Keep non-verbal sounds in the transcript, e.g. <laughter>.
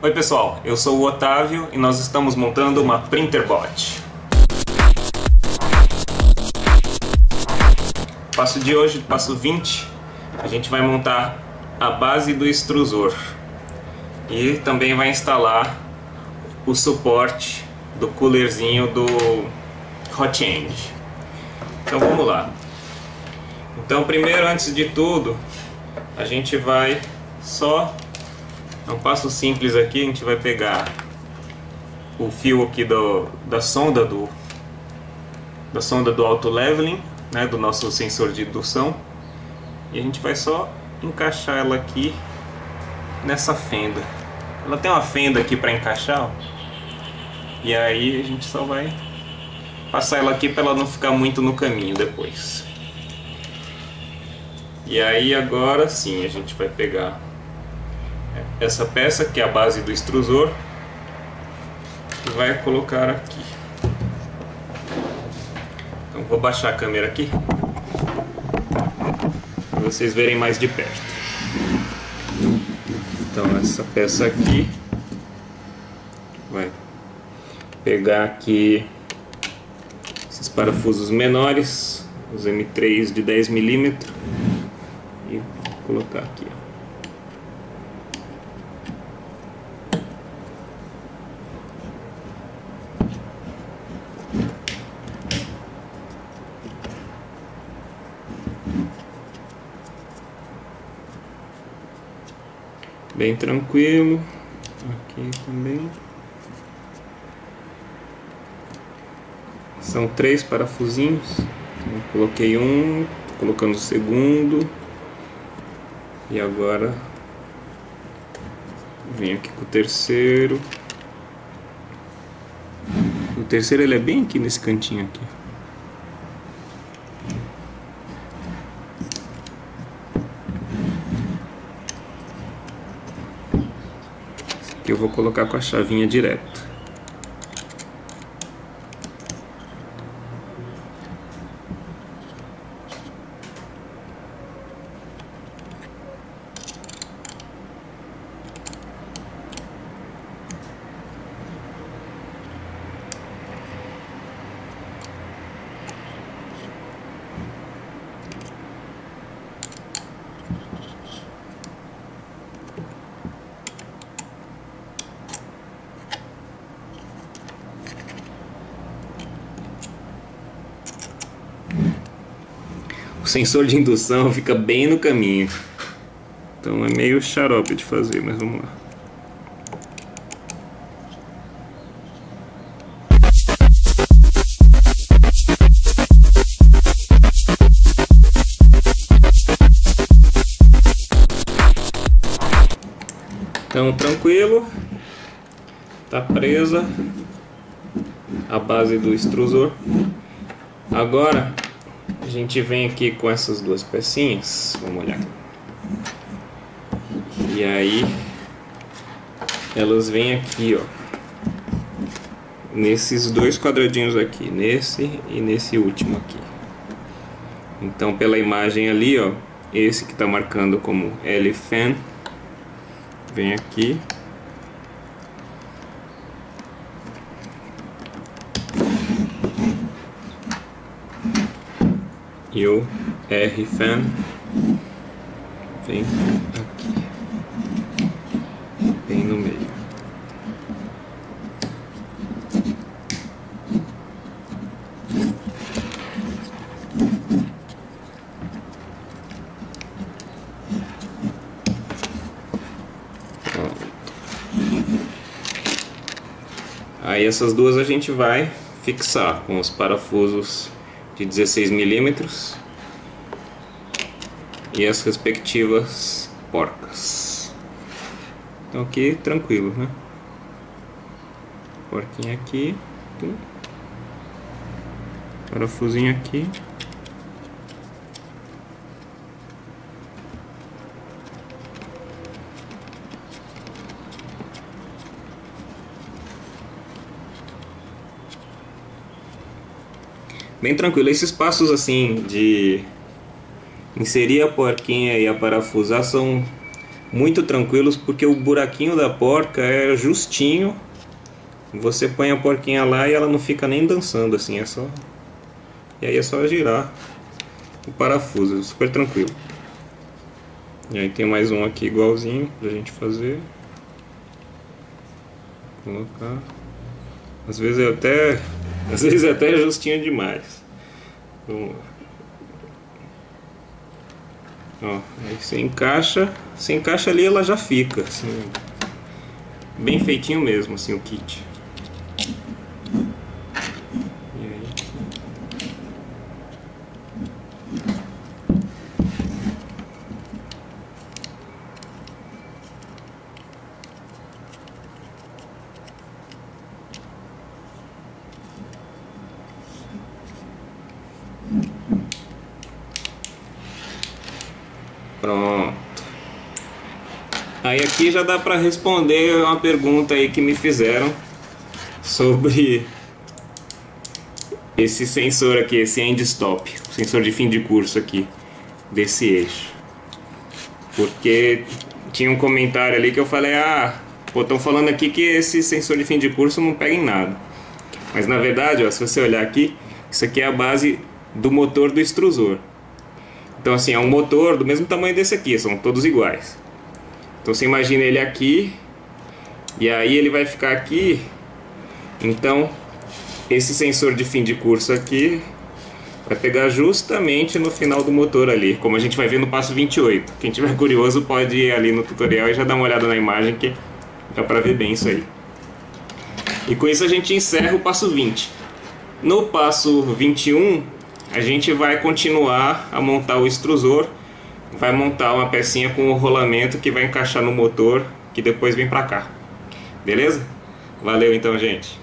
Oi pessoal, eu sou o Otávio e nós estamos montando uma Printerbot. Passo de hoje, passo 20, a gente vai montar a base do extrusor e também vai instalar o suporte do coolerzinho do Hot End. Então vamos lá. Então primeiro, antes de tudo, a gente vai só um passo simples aqui, a gente vai pegar o fio aqui do, da sonda do da sonda do auto leveling, né, do nosso sensor de indução, e a gente vai só encaixar ela aqui nessa fenda. Ela tem uma fenda aqui para encaixar, ó, e aí a gente só vai passar ela aqui para ela não ficar muito no caminho depois. E aí agora sim a gente vai pegar essa peça que é a base do extrusor e vai colocar aqui. Então vou baixar a câmera aqui para vocês verem mais de perto. Então essa peça aqui vai pegar aqui esses parafusos menores, os M3 de 10 milímetros e colocar aqui. Bem tranquilo. Aqui também. São três parafusinhos. Então, coloquei um colocando o segundo. E agora venho aqui com o terceiro. O terceiro ele é bem aqui nesse cantinho aqui eu vou colocar com a chavinha direto. Sensor de indução <laughs> fica bem no caminho. Então é meio xarope de fazer, mas vamos lá. Então tranquilo, tá presa a base do extrusor. Agora a gente vem aqui com essas duas pecinhas, vamos olhar. E aí elas vêm aqui, ó. Nesses dois quadradinhos aqui, nesse e nesse último aqui. Então pela imagem ali, ó, esse que está marcando como L-fan vem aqui e o R-Fan vem aqui, bem no meio. Aí essas duas a gente vai fixar com os parafusos de 16 milímetros e as respectivas porcas. Então aqui tranquilo, né? Porquinha aqui, parafusinho aqui. Bem tranquilo. Esses passos assim de inserir a porquinha e a parafusar são muito tranquilos porque o buraquinho da porca é justinho. Você põe a porquinha lá e ela não fica nem dançando assim, é só e aí é só girar o parafuso, super tranquilo. E aí tem mais um aqui igualzinho pra gente fazer. Colocar. Às vezes é até. Às vezes até justinho demais. Vamos lá. Ó, aí você encaixa, você encaixa ali ela já fica, assim, bem feitinho mesmo, assim, o kit. Pronto. Aí aqui já dá para responder uma pergunta aí que me fizeram sobre esse sensor aqui, esse end stop, sensor de fim de curso aqui desse eixo. Porque tinha um comentário ali que eu falei, ah, pô, estão falando aqui que esse sensor de fim de curso não pega em nada. Mas na verdade, ó, se você olhar aqui, isso aqui é a base do motor do extrusor. Então assim, é um motor do mesmo tamanho desse aqui, são todos iguais. Então você imagina ele aqui, e aí ele vai ficar aqui. Então, esse sensor de fim de curso aqui vai pegar justamente no final do motor ali, como a gente vai ver no passo 28. Quem tiver <laughs> curioso pode ir ali no tutorial e já dar uma olhada na imagem que dá pra ver bem isso aí. E com isso a gente encerra o passo 20. No passo 21, a gente vai continuar a montar o extrusor, vai montar uma pecinha com o rolamento que vai encaixar no motor, que depois vem para cá. Beleza? Valeu então, gente.